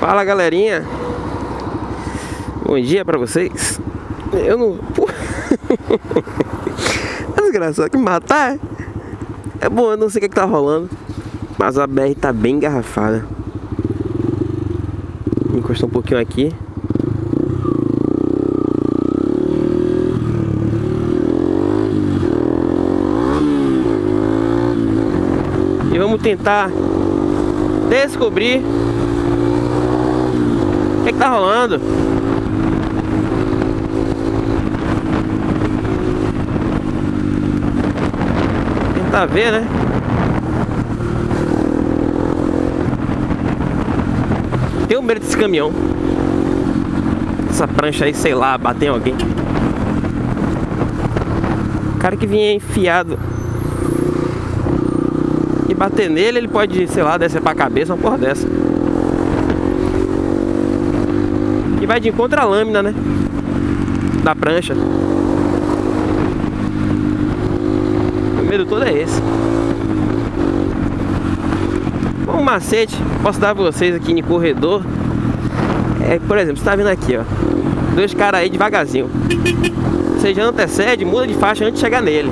Fala galerinha. Bom dia pra vocês. Eu não... É desgraçado que matar. É? bom, eu não sei o que, é que tá rolando Mas a BR tá bem engarrafada. Encostar um pouquinho aqui. E vamos tentar descobrir o que, que tá rolando. Tentar ver, né? Tenho medo desse caminhão. Essa prancha aí, sei lá, bater em alguém. O cara que vinha enfiado bater nele, ele pode, sei lá, descer pra cabeça, uma porra dessa. E vai de encontro à lâmina, né? Da prancha. O medo todo é esse. Um macete, posso dar pra vocês aqui no corredor. É, por exemplo, você tá vindo aqui, ó. Dois caras aí devagarzinho. Você já antecede, muda de faixa antes de chegar nele.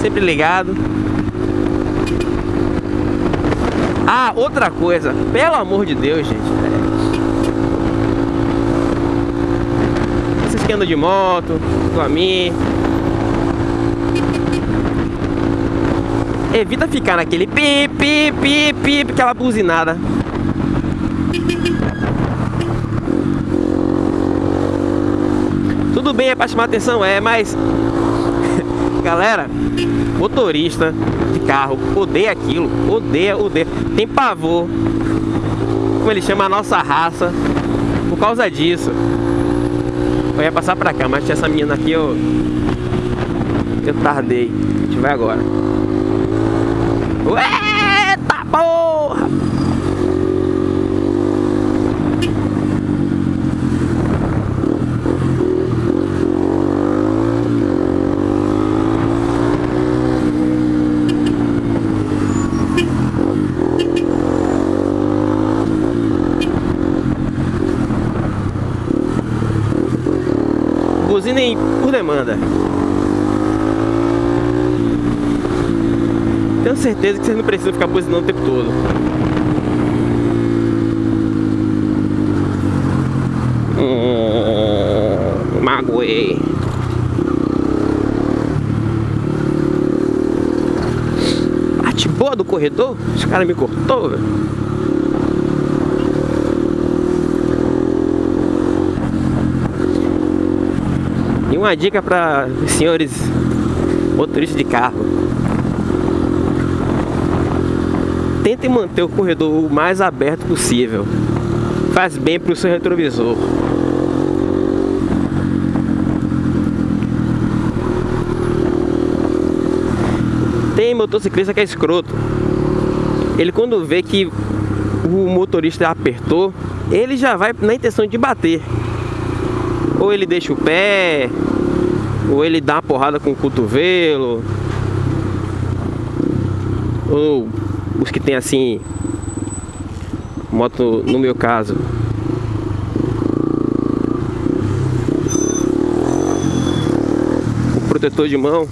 sempre ligado. Ah, outra coisa, pelo amor de Deus, gente. Vocês que andam de moto, mim. Evita ficar naquele pi, pi, pi, pi, aquela buzinada. Tudo bem, é pra chamar atenção, é, mas Galera, motorista de carro odeia aquilo, odeia, odeia. Tem pavor, como ele chama a nossa raça, por causa disso. Eu ia passar pra cá, mas tinha essa menina aqui, eu, eu tardei. A gente vai agora. Eita porra! Buzinem por demanda. Tenho certeza que vocês não precisam ficar buzinando o tempo todo. Hum, magoei. Boa do corredor? Esse cara me cortou, velho. Uma dica para senhores motoristas de carro. Tentem manter o corredor o mais aberto possível. Faz bem para o seu retrovisor. Tem motociclista que é escroto. Ele quando vê que o motorista apertou, ele já vai na intenção de bater. Ou ele deixa o pé, ou ele dá uma porrada com o cotovelo. Ou os que tem assim, moto no meu caso. O protetor de mão.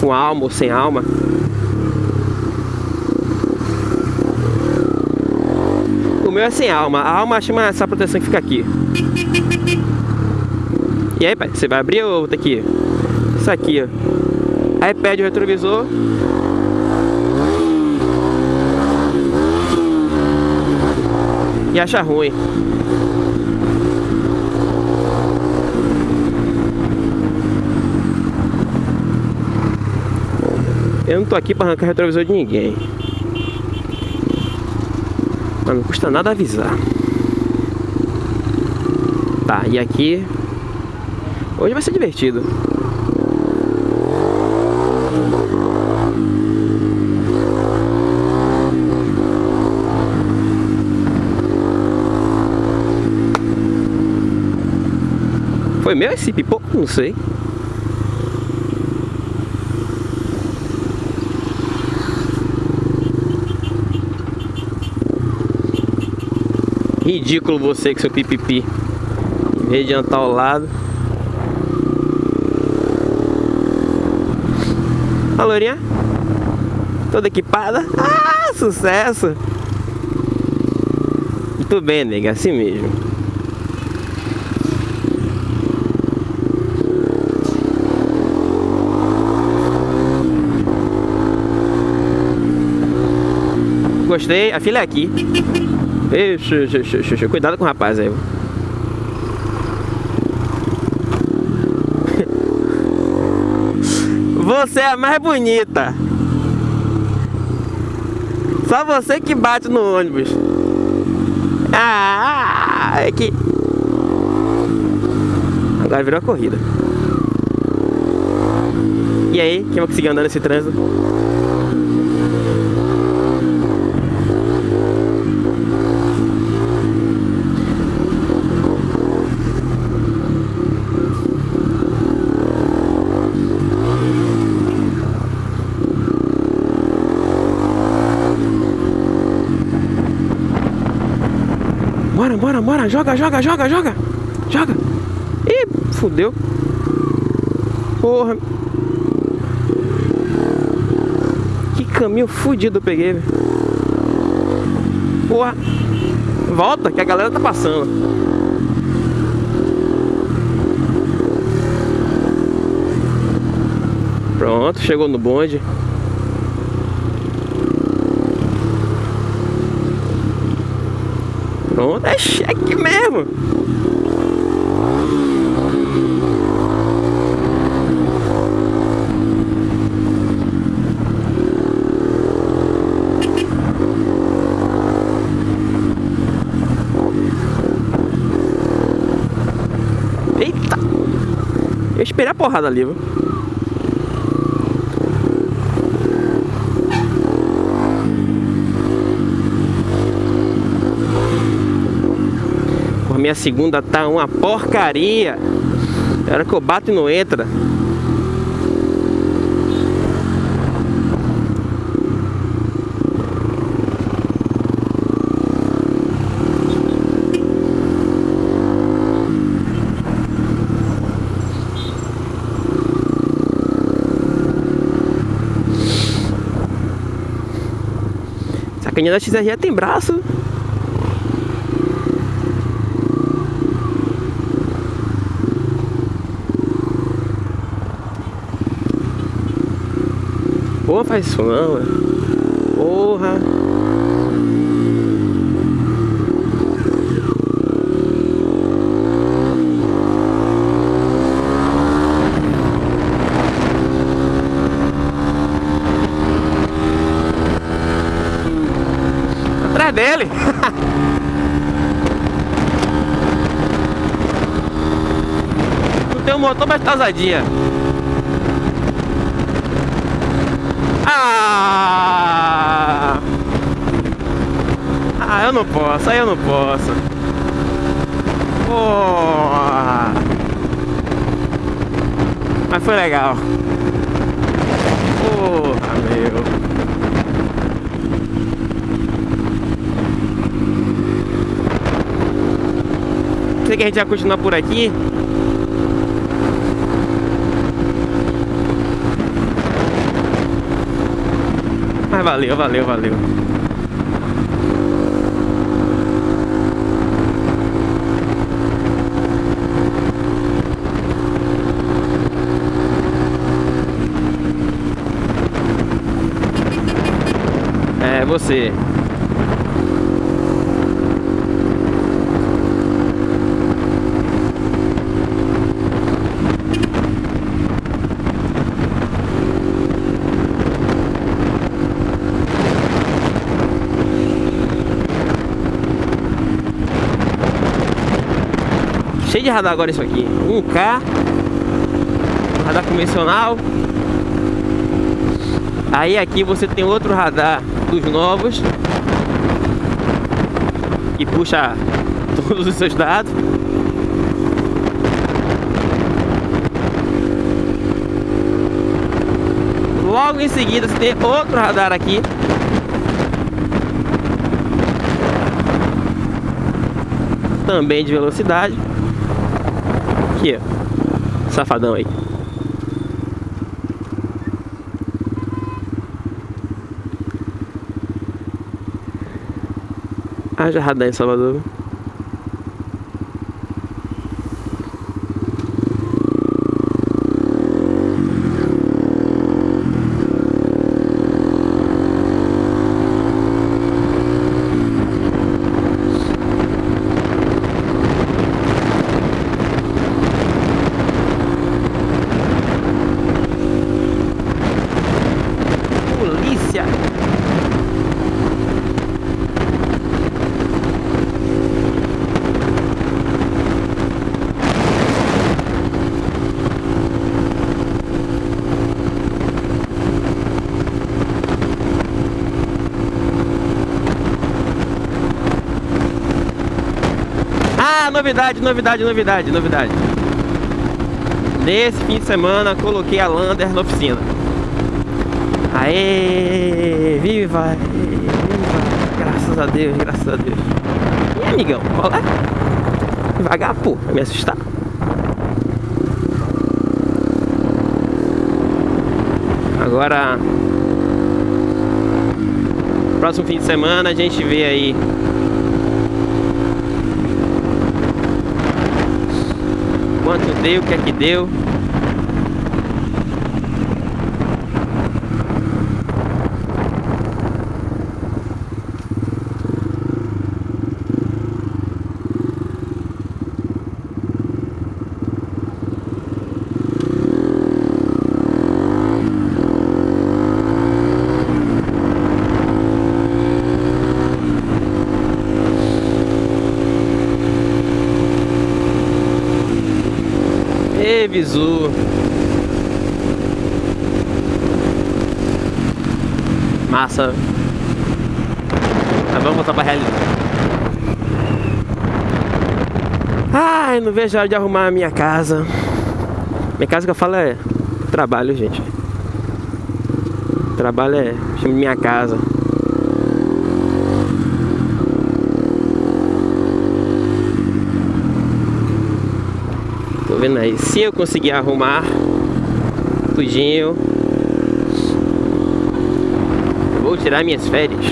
Com alma ou sem alma. O meu é sem alma. A alma chama essa proteção que fica aqui. E aí, pai, você vai abrir ou tá aqui? Isso aqui, ó. Aí pede o retrovisor. E acha ruim. Eu não tô aqui para arrancar retrovisor de ninguém. Não custa nada avisar. Tá, e aqui... Hoje vai ser divertido. Foi meu esse pipoco? Não sei. Ridículo você com seu pipipi. Em vez de andar ao lado. A lourinha. Toda equipada. Ah, sucesso. Muito bem, nega. Assim mesmo. Gostei. A filha é aqui. Ixi, cuidado com o rapaz aí. Você é a mais bonita. Só você que bate no ônibus. Ah, é que... Agora virou a corrida. E aí, quem vai conseguir andar nesse trânsito? Bora, bora. Joga, joga, joga, joga. Joga. Ih, fudeu. Porra. Que caminho fudido eu peguei, velho. Porra. Volta, que a galera tá passando. Pronto, chegou no bonde. Pronto, é cheque mesmo. Eita! Eu esperei a porrada ali, viu? minha segunda tá uma porcaria. Na hora que eu bato e não entra. Sacaninha da XRE tem braço. Pô, faz isso não. Porra. Atrás dele. não tem um motor, mas tá. Ah! Ah, eu não posso, aí eu não posso. Porra! Mas foi legal. Porra, meu. Sei que a gente vai continuar por aqui. Mas valeu, valeu, valeu. É você. Cheio de radar agora isso aqui. 1K. Radar convencional. Aí aqui você tem outro radar dos novos e puxa todos os seus dados. Logo em seguida você tem outro radar aqui também de velocidade. Aqui. Safadão aí. Haja radar em Salvador. Ah, novidade, novidade, novidade, novidade. Nesse fim de semana coloquei a Lander na oficina. Aê, viva, viva, graças a Deus, graças a Deus. E amigão, qual é? Devagar, pô, vai me assustar. Agora, próximo fim de semana a gente vê aí deu, o que é que deu. Visu. Massa. Mas vamos voltar pra realidade. Ai, não vejo a hora de arrumar a minha casa. Minha casa que eu falo é trabalho, gente. Trabalho é minha casa. Tô vendo aí. Se eu conseguir arrumar tudinho, eu vou tirar minhas férias.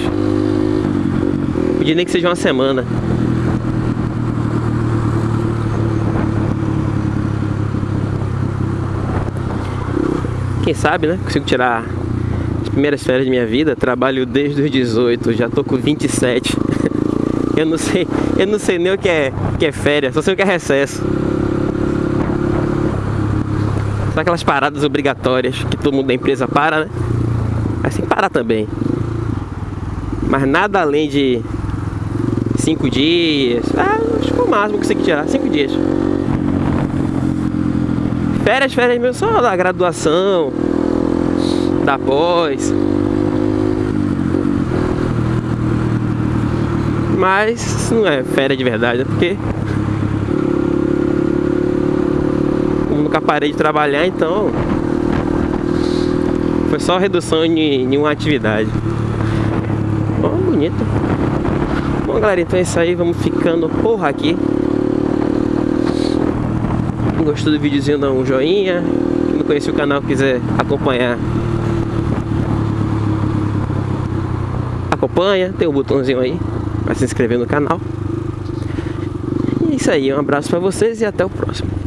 Podia nem que seja uma semana. Quem sabe, né? Consigo tirar as primeiras férias de minha vida. Trabalho desde os 18, já tô com 27. eu não sei, eu não sei nem o que é, que é férias, só sei o que é recesso. Aquelas paradas obrigatórias que todo mundo da empresa para, né? Assim, para também. Mas nada além de cinco dias. Ah, acho que foi o máximo que consegui tirar, cinco dias. Férias, férias mesmo, só da graduação, da pós. Mas isso não é férias de verdade, né? Porque como nunca parei de trabalhar, então foi só redução em, em uma atividade. Ó, oh, bonito. Bom, galera, então é isso aí. Vamos ficando porra aqui. Gostou do videozinho, dá um joinha. Quem não conhece o canal, quiser acompanhar, acompanha. Tem o um botãozinho aí para se inscrever no canal. E é isso aí. Um abraço para vocês e até o próximo.